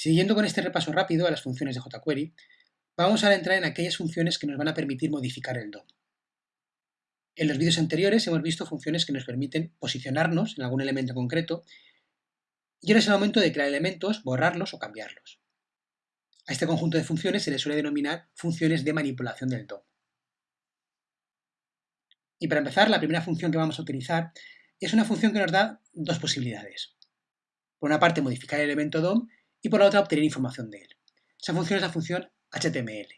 Siguiendo con este repaso rápido a las funciones de jQuery, vamos a entrar en aquellas funciones que nos van a permitir modificar el DOM. En los vídeos anteriores hemos visto funciones que nos permiten posicionarnos en algún elemento concreto y ahora es el momento de crear elementos, borrarlos o cambiarlos. A este conjunto de funciones se le suele denominar funciones de manipulación del DOM. Y para empezar, la primera función que vamos a utilizar es una función que nos da dos posibilidades. Por una parte, modificar el elemento DOM y por la otra obtener información de él. Esa función es la función HTML.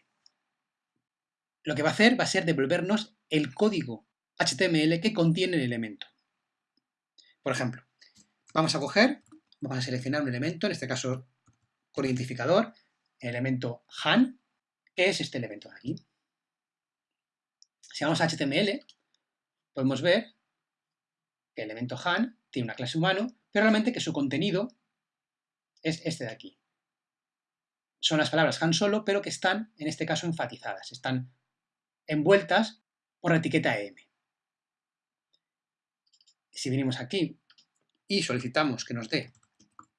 Lo que va a hacer va a ser devolvernos el código HTML que contiene el elemento. Por ejemplo, vamos a coger, vamos a seleccionar un elemento, en este caso con identificador, el elemento han, que es este elemento de aquí. Si vamos a HTML, podemos ver que el elemento han tiene una clase humano, pero realmente que su contenido es este de aquí. Son las palabras Han solo, pero que están, en este caso, enfatizadas, están envueltas por la etiqueta M. Si venimos aquí y solicitamos que nos dé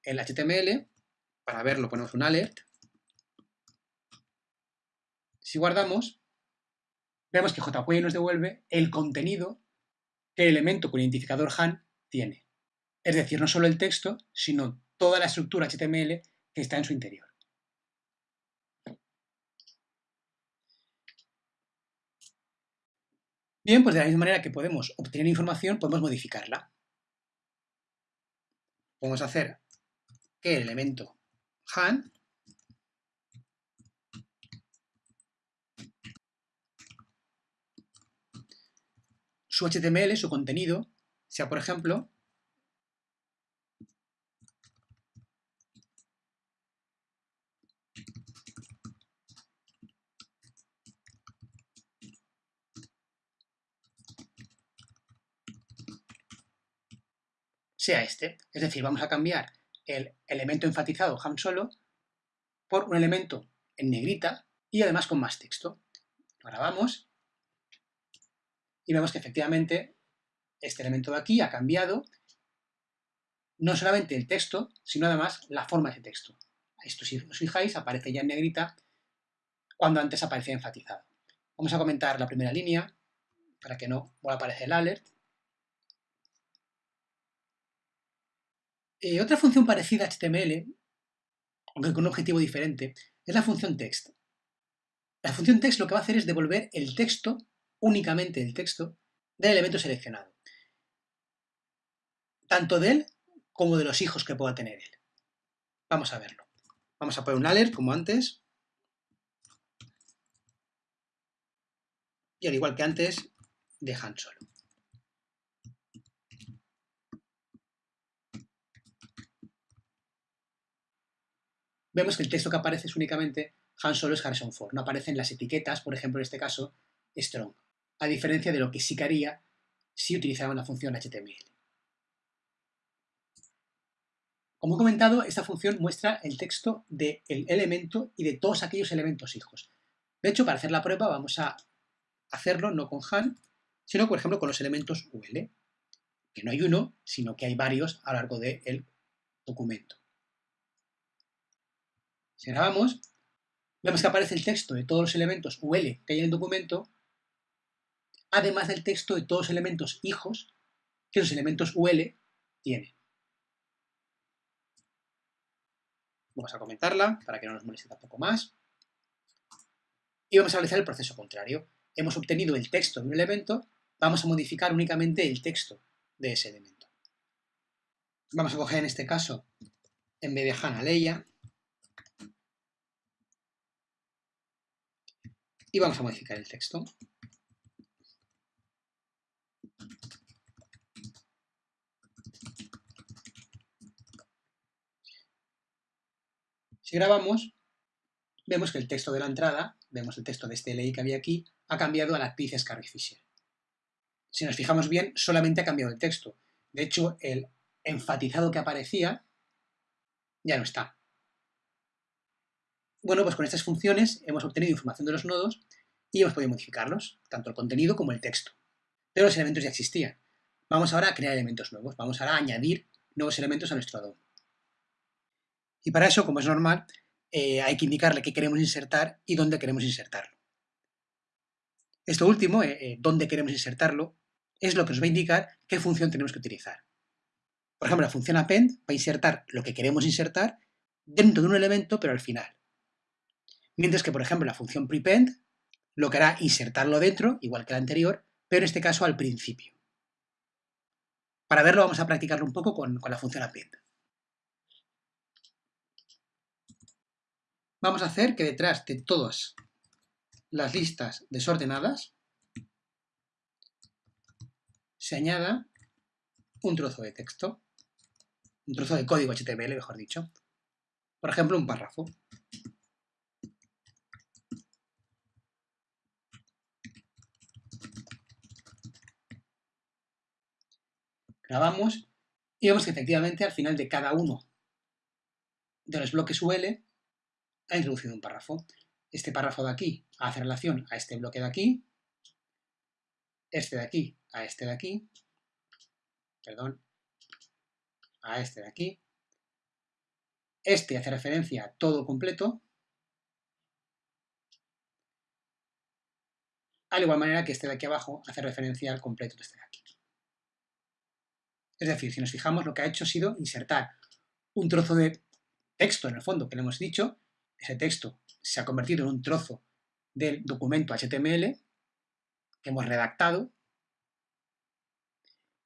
el HTML, para verlo ponemos un alert. Si guardamos, vemos que jQuery nos devuelve el contenido que el elemento con identificador Han tiene. Es decir, no solo el texto, sino toda la estructura HTML que está en su interior. Bien, pues de la misma manera que podemos obtener información, podemos modificarla. Podemos hacer que el elemento han su HTML, su contenido, sea por ejemplo sea este. Es decir, vamos a cambiar el elemento enfatizado ham solo por un elemento en negrita y además con más texto. Lo grabamos y vemos que efectivamente este elemento de aquí ha cambiado no solamente el texto, sino además la forma de ese texto. Esto, si os fijáis, aparece ya en negrita cuando antes aparecía enfatizado. Vamos a comentar la primera línea para que no vuelva a aparecer el alert. Eh, otra función parecida a HTML, aunque con un objetivo diferente, es la función text. La función text lo que va a hacer es devolver el texto, únicamente el texto, del elemento seleccionado. Tanto de él como de los hijos que pueda tener él. Vamos a verlo. Vamos a poner un alert, como antes. Y al igual que antes, dejan solo. Vemos que el texto que aparece es únicamente Han Solo es Harrison Ford. No aparecen las etiquetas, por ejemplo, en este caso, strong. A diferencia de lo que sí que haría si utilizaba la función HTML. Como he comentado, esta función muestra el texto del elemento y de todos aquellos elementos hijos. De hecho, para hacer la prueba vamos a hacerlo no con Han, sino, por ejemplo, con los elementos UL, que no hay uno, sino que hay varios a lo largo del documento. Si grabamos, vemos que aparece el texto de todos los elementos UL que hay en el documento, además del texto de todos los elementos hijos que los elementos UL tienen. Vamos a comentarla para que no nos moleste tampoco más. Y vamos a realizar el proceso contrario. Hemos obtenido el texto de un elemento, vamos a modificar únicamente el texto de ese elemento. Vamos a coger en este caso, en vez de Hannah y vamos a modificar el texto. Si grabamos, vemos que el texto de la entrada, vemos el texto de este LI que había aquí, ha cambiado a la actriz Scarlett Fisher. Si nos fijamos bien, solamente ha cambiado el texto. De hecho, el enfatizado que aparecía ya no está. Bueno, pues con estas funciones hemos obtenido información de los nodos y hemos podido modificarlos, tanto el contenido como el texto. Pero los elementos ya existían. Vamos ahora a crear elementos nuevos, vamos ahora a añadir nuevos elementos a nuestro DOM. Y para eso, como es normal, eh, hay que indicarle qué queremos insertar y dónde queremos insertarlo. Esto último, eh, eh, dónde queremos insertarlo, es lo que nos va a indicar qué función tenemos que utilizar. Por ejemplo, la función append va a insertar lo que queremos insertar dentro de un elemento, pero al final. Mientras que, por ejemplo, la función prepend lo que hará insertarlo dentro, igual que la anterior, pero en este caso al principio. Para verlo vamos a practicarlo un poco con, la función append. Vamos a hacer que detrás de todas las listas desordenadas se añada un trozo de texto, un trozo de código HTML, mejor dicho. Por ejemplo, un párrafo. Grabamos y vemos que efectivamente al final de cada uno de los bloques UL ha introducido un párrafo. Este párrafo de aquí hace relación a este bloque de aquí, este de aquí a este de aquí, perdón, a este de aquí, este hace referencia a todo completo, al igual manera que este de aquí abajo hace referencia al completo de este de aquí. Es decir, si nos fijamos, lo que ha hecho ha sido insertar un trozo de texto en el fondo que le hemos dicho ese texto se ha convertido en un trozo del documento HTML que hemos redactado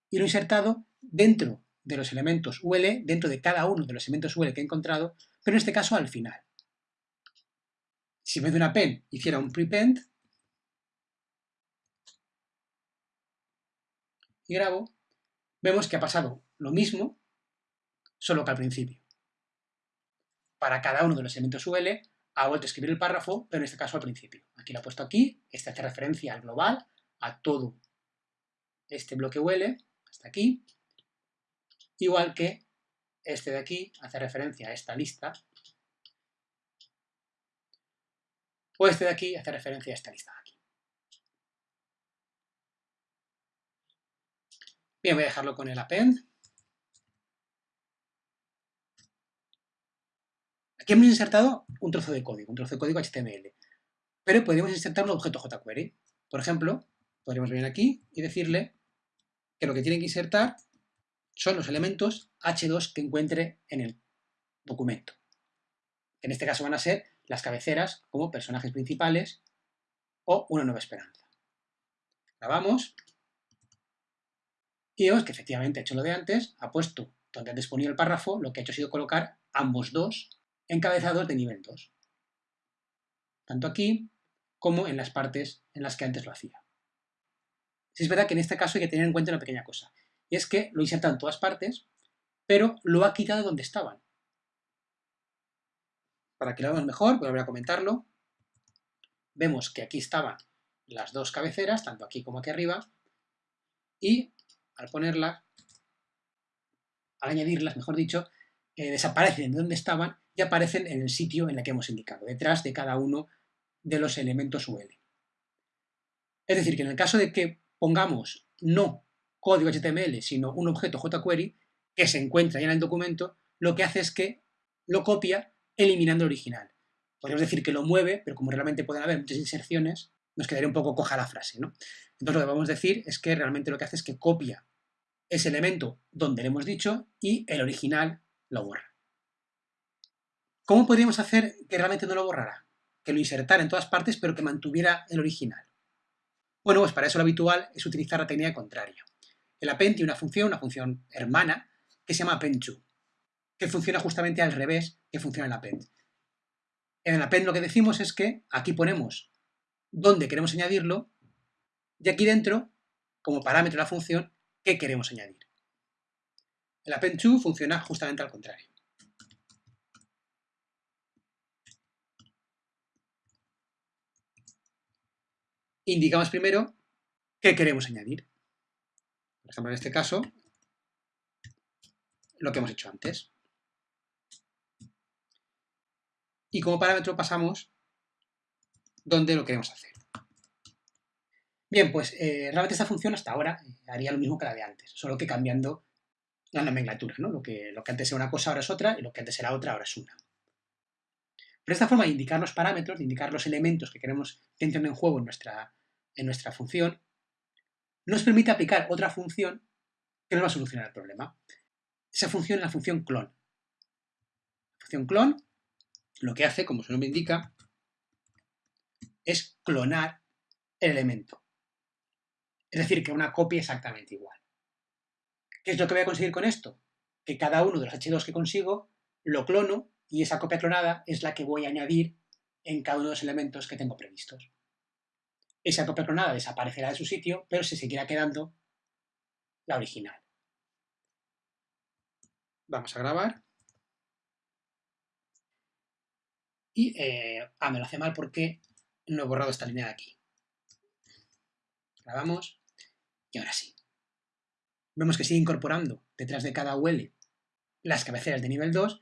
y lo he insertado dentro de los elementos UL, dentro de cada uno de los elementos UL que he encontrado, pero en este caso al final. Si en vez de una pen hiciera un prepend y grabo, vemos que ha pasado lo mismo, solo que al principio. Para cada uno de los elementos UL, ha vuelto a escribir el párrafo, pero en este caso al principio. Aquí lo he puesto aquí, este hace referencia al global, a todo este bloque UL, hasta aquí, igual que este de aquí hace referencia a esta lista, o este de aquí hace referencia a esta lista de aquí. Bien, voy a dejarlo con el append. Aquí hemos insertado un trozo de código, un trozo de código HTML, pero podríamos insertar un objeto jQuery. Por ejemplo, podríamos venir aquí y decirle que lo que tiene que insertar son los elementos H2 que encuentre en el documento. En este caso van a ser las cabeceras como personajes principales o una nueva esperanza. Grabamos y vemos que efectivamente ha hecho lo de antes, ha puesto donde antes ponía el párrafo, lo que ha hecho ha sido colocar ambos dos encabezados de nivel 2. Tanto aquí como en las partes en las que antes lo hacía. Si es verdad que en este caso hay que tener en cuenta una pequeña cosa, y es que lo inserta en todas partes, pero lo ha quitado donde estaban. Para que lo veamos mejor, voy a volver a comentarlo. Vemos que aquí estaban las dos cabeceras, tanto aquí como aquí arriba, y al ponerlas, al añadirlas, mejor dicho, eh, desaparecen de donde estaban y aparecen en el sitio en el que hemos indicado, detrás de cada uno de los elementos UL. Es decir, que en el caso de que pongamos no código HTML, sino un objeto jQuery que se encuentra ya en el documento, lo que hace es que lo copia eliminando el original. Podríamos decir que lo mueve, pero como realmente pueden haber muchas inserciones, nos quedaría un poco coja la frase. ¿no? Entonces lo que vamos a decir es que realmente lo que hace es que copia ese elemento donde le hemos dicho y el original lo borra. ¿Cómo podríamos hacer que realmente no lo borrara? Que lo insertara en todas partes, pero que mantuviera el original. Bueno, pues para eso lo habitual es utilizar la técnica contraria. El append tiene una función, una función hermana, que se llama append que funciona justamente al revés que funciona el append. En el append lo que decimos es que aquí ponemos dónde queremos añadirlo y aquí dentro, como parámetro de la función, qué queremos añadir. El append to funciona justamente al contrario. indicamos primero qué queremos añadir. Por ejemplo, en este caso, lo que hemos hecho antes. Y como parámetro pasamos donde lo queremos hacer. Bien, pues eh, realmente esta función hasta ahora haría lo mismo que la de antes, solo que cambiando la nomenclatura, ¿no? Lo que, lo que antes era una cosa ahora es otra y lo que antes era otra ahora es una. Pero esta forma de indicar los parámetros, de indicar los elementos que queremos que entren en juego en nuestra, en nuestra función, nos permite aplicar otra función que nos va a solucionar el problema. Esa función es la función clon. La función clon lo que hace, como su nombre indica, es clonar el elemento. Es decir, que una copia exactamente igual. ¿Qué es lo que voy a conseguir con esto? Que cada uno de los H2 que consigo lo clono y esa copia clonada es la que voy a añadir en cada uno de los elementos que tengo previstos. Esa copia clonada desaparecerá de su sitio, pero se seguirá quedando la original. Vamos a grabar. Y, eh, ah, me lo hace mal porque no he borrado esta línea de aquí. Grabamos y ahora sí vemos que sigue incorporando detrás de cada UL las cabeceras de nivel 2,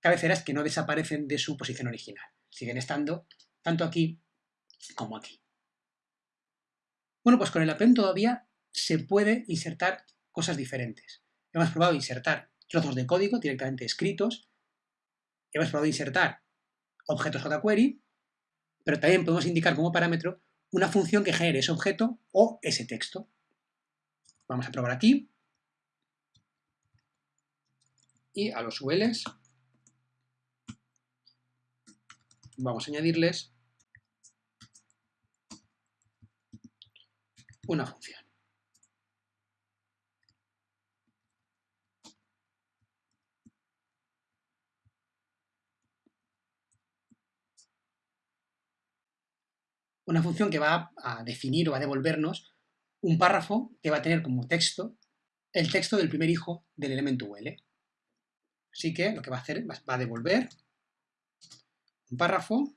cabeceras que no desaparecen de su posición original. Siguen estando tanto aquí como aquí. Bueno, pues con el append todavía se puede insertar cosas diferentes. Hemos probado insertar trozos de código directamente escritos, hemos probado insertar objetos jQuery, pero también podemos indicar como parámetro una función que genere ese objeto o ese texto. Vamos a probar aquí. Y a los ULs vamos a añadirles una función. Una función que va a definir o a devolvernos un párrafo que va a tener como texto el texto del primer hijo del elemento UL. Así que lo que va a hacer va a devolver un párrafo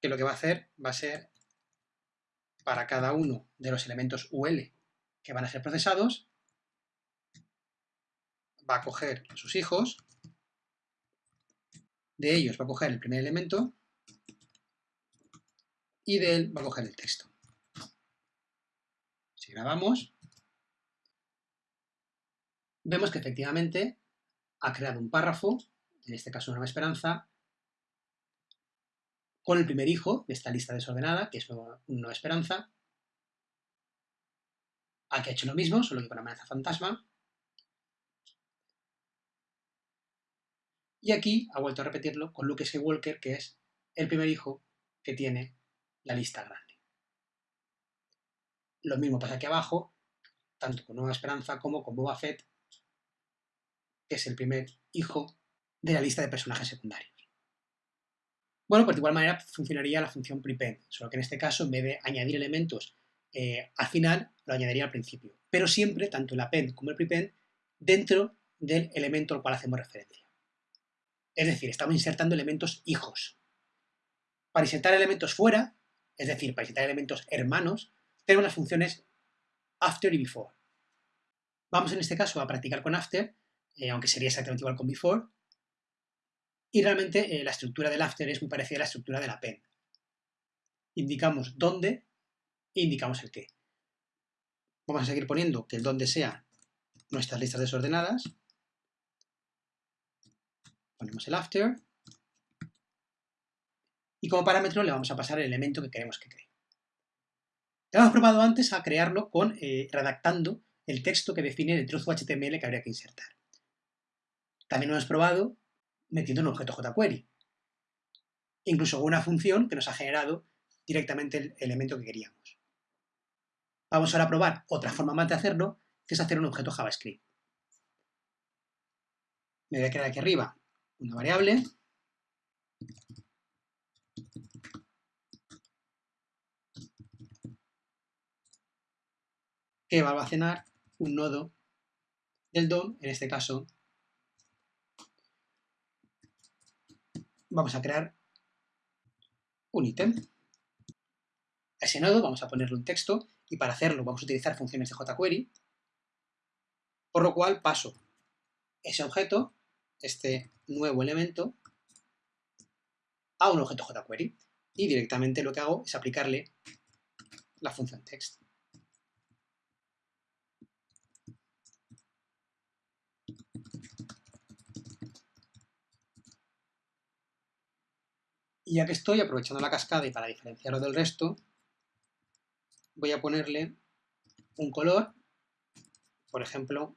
que lo que va a hacer va a ser para cada uno de los elementos UL que van a ser procesados, va a coger sus hijos, de ellos va a coger el primer elemento y de él va a coger el texto. Si grabamos, vemos que efectivamente ha creado un párrafo, en este caso una esperanza, con el primer hijo de esta lista desordenada, que es una esperanza. Aquí ha hecho lo mismo, solo que con amenaza fantasma. Y aquí ha vuelto a repetirlo con Luke Skywalker, que es el primer hijo que tiene la lista grande. Lo mismo pasa aquí abajo, tanto con Nueva Esperanza como con Boba Fett, que es el primer hijo de la lista de personajes secundarios. Bueno, pues de igual manera funcionaría la función prepend, solo que en este caso, en vez de añadir elementos eh, al final, lo añadiría al principio. Pero siempre, tanto el append como el prepend, dentro del elemento al cual hacemos referencia. Es decir, estamos insertando elementos hijos. Para insertar elementos fuera, es decir, para insertar elementos hermanos, tenemos las funciones after y before. Vamos en este caso a practicar con after, eh, aunque sería exactamente igual con before, y realmente eh, la estructura del after es muy parecida a la estructura del append. Indicamos dónde indicamos el qué. Vamos a seguir poniendo que el dónde sea nuestras listas desordenadas, Ponemos el after. Y como parámetro le vamos a pasar el elemento que queremos que cree. Hemos probado antes a crearlo con eh, redactando el texto que define el trozo HTML que habría que insertar. También lo hemos probado metiendo un objeto jQuery. Incluso una función que nos ha generado directamente el elemento que queríamos. Vamos ahora a probar otra forma más de hacerlo, que es hacer un objeto JavaScript. Me voy a crear aquí arriba una variable que va a almacenar un nodo del DOM, en este caso vamos a crear un ítem. A ese nodo vamos a ponerle un texto y para hacerlo vamos a utilizar funciones de jQuery, por lo cual paso ese objeto, este nuevo elemento a un objeto jQuery y directamente lo que hago es aplicarle la función text. Y ya que estoy aprovechando la cascada y para diferenciarlo del resto, voy a ponerle un color, por ejemplo,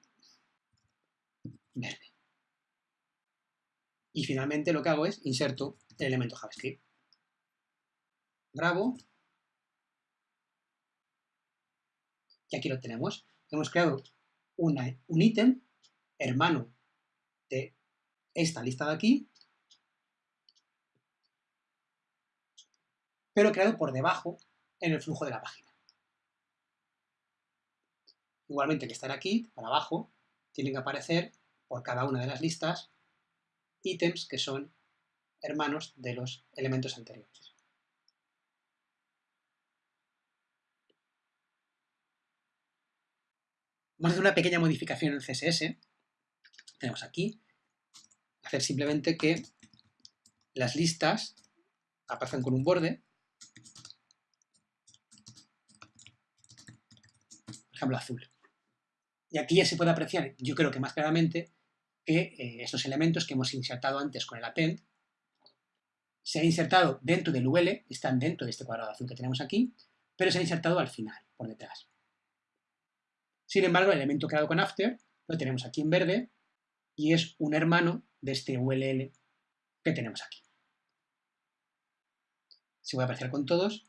verde. Y finalmente lo que hago es inserto el elemento JavaScript. Grabo. Y aquí lo tenemos. Hemos creado un ítem hermano de esta lista de aquí, pero creado por debajo en el flujo de la página. Igualmente que estar aquí, para abajo, tienen que aparecer por cada una de las listas ítems que son hermanos de los elementos anteriores. Vamos a hacer una pequeña modificación en CSS. Tenemos aquí, hacer simplemente que las listas aparezcan con un borde. Por ejemplo, azul. Y aquí ya se puede apreciar, yo creo que más claramente, que eh, estos elementos que hemos insertado antes con el append se han insertado dentro del UL, están dentro de este cuadrado azul que tenemos aquí, pero se han insertado al final, por detrás. Sin embargo, el elemento creado con after lo tenemos aquí en verde y es un hermano de este ULL que tenemos aquí. Se puede apreciar con todos,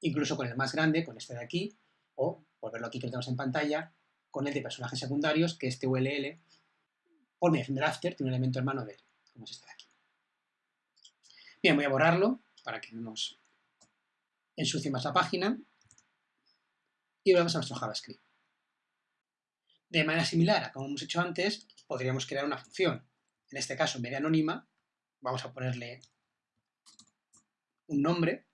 incluso con el más grande, con este de aquí, o, por verlo aquí que lo tenemos en pantalla, con el de personajes secundarios, que este ULL, por mediación tiene un elemento hermano de él, como es este de aquí. Bien, voy a borrarlo para que no nos ensucie más la página y volvemos a nuestro JavaScript. De manera similar a como hemos hecho antes, podríamos crear una función. En este caso, media anónima, vamos a ponerle un nombre.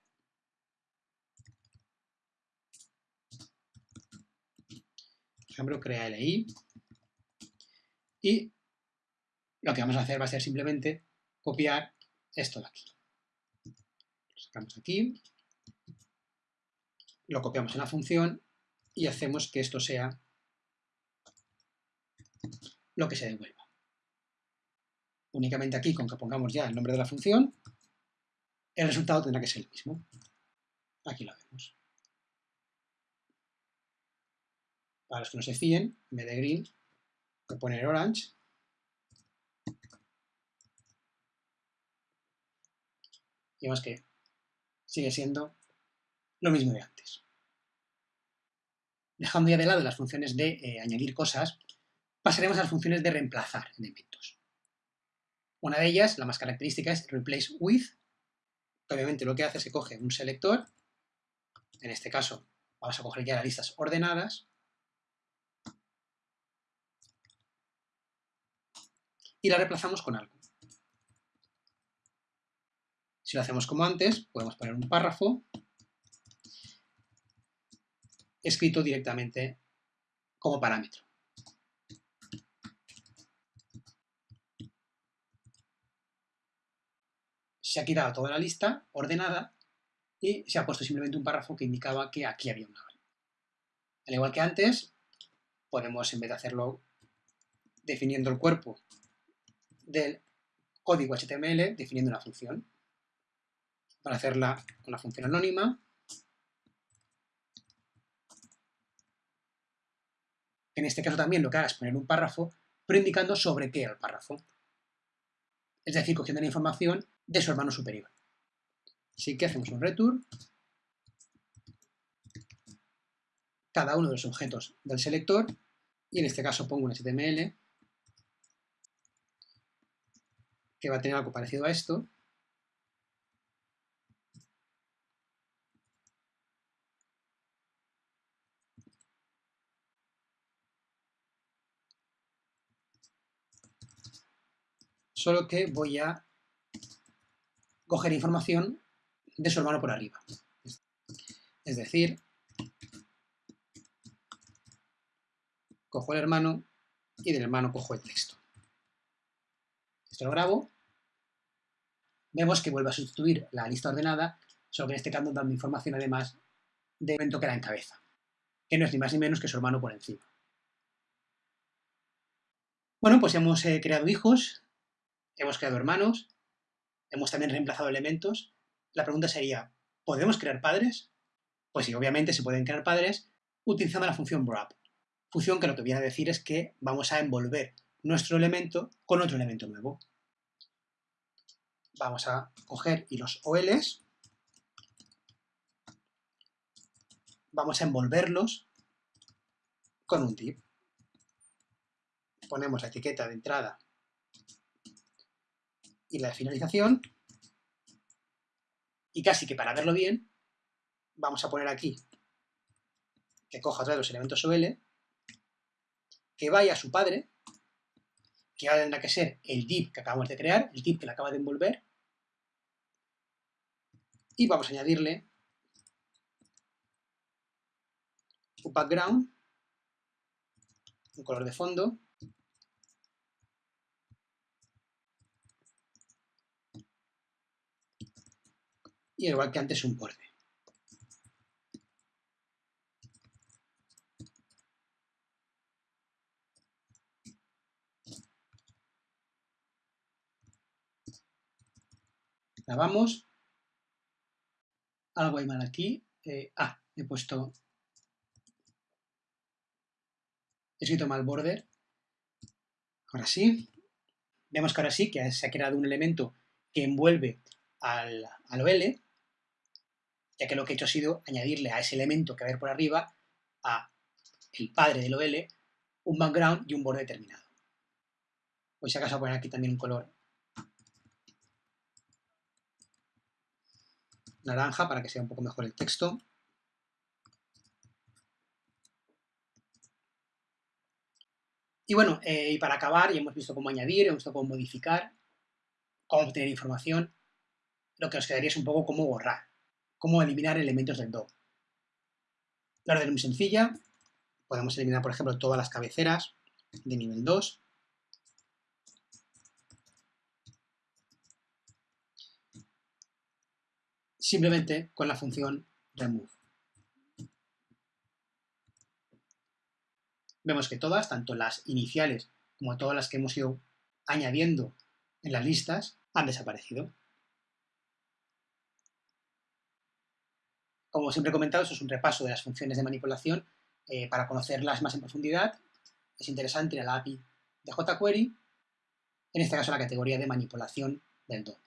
Ejemplo, crea LI. Y lo que vamos a hacer va a ser simplemente copiar esto de aquí. Lo sacamos aquí, lo copiamos en la función y hacemos que esto sea lo que se devuelva. Únicamente aquí, con que pongamos ya el nombre de la función, el resultado tendrá que ser el mismo. Aquí lo vemos. Para los que no se fíen, en vez de green, voy a poner orange. Y vemos que sigue siendo lo mismo de antes. Dejando ya de lado las funciones de eh, añadir cosas, pasaremos a las funciones de reemplazar elementos. Una de ellas, la más característica, es replace with. Obviamente lo que hace es que coge un selector, en este caso vamos a coger ya las listas ordenadas, y la reemplazamos con algo. Si lo hacemos como antes, podemos poner un párrafo escrito directamente como parámetro. se ha quitado toda la lista ordenada y se ha puesto simplemente un párrafo que indicaba que aquí había una val. Al igual que antes, podemos, en vez de hacerlo definiendo el cuerpo del código HTML, definiendo una función. Para hacerla la función anónima, en este caso también lo que haga es poner un párrafo, pero indicando sobre qué el párrafo. Es decir, cogiendo la información de su hermano superior. Así que hacemos un return. Cada uno de los objetos del selector, y en este caso pongo un HTML, que va a tener algo parecido a esto, solo que voy a coger información de su hermano por arriba. Es decir, cojo el hermano y del hermano cojo el texto. Esto lo grabo. Vemos que vuelve a sustituir la lista ordenada, solo que en este caso dando información además del elemento que la encabeza, que no es ni más ni menos que su hermano por encima. Bueno, pues hemos eh, creado hijos, hemos creado hermanos, hemos también reemplazado elementos. La pregunta sería, ¿podemos crear padres? Pues sí, obviamente se pueden crear padres utilizando la función wrap. Función que lo que viene a decir es que vamos a envolver nuestro elemento con otro elemento nuevo. Vamos a coger y los OLs, vamos a envolverlos con un tip. Ponemos la etiqueta de entrada y la de finalización, y casi que para verlo bien, vamos a poner aquí que coja otra vez los elementos OL, que vaya a su padre, que ahora tendrá que ser el div que acabamos de crear, el div que le acaba de envolver, y vamos a añadirle un background, un color de fondo, y igual que antes un borde. Grabamos. Algo hay mal aquí. Eh, ah, he puesto... He escrito mal border. Ahora sí. Vemos que ahora sí que se ha creado un elemento que envuelve al, al OL, ya que lo que he hecho ha sido añadirle a ese elemento que va a ver por arriba, a el padre del OL, un background y un borde determinado. Voy si acaso poner aquí también un color naranja para que sea un poco mejor el texto. Y bueno, eh, y para acabar, ya hemos visto cómo añadir, hemos visto cómo modificar, cómo obtener información. Lo que nos quedaría es un poco cómo borrar, cómo eliminar elementos del DOM. La orden es muy sencilla. Podemos eliminar, por ejemplo, todas las cabeceras de nivel 2. Simplemente con la función remove. Vemos que todas, tanto las iniciales como todas las que hemos ido añadiendo en las listas, han desaparecido. Como siempre he comentado, eso es un repaso de las funciones de manipulación. Eh, para conocerlas más en profundidad, es interesante ir a la API de jQuery, en este caso la categoría de manipulación del DOM.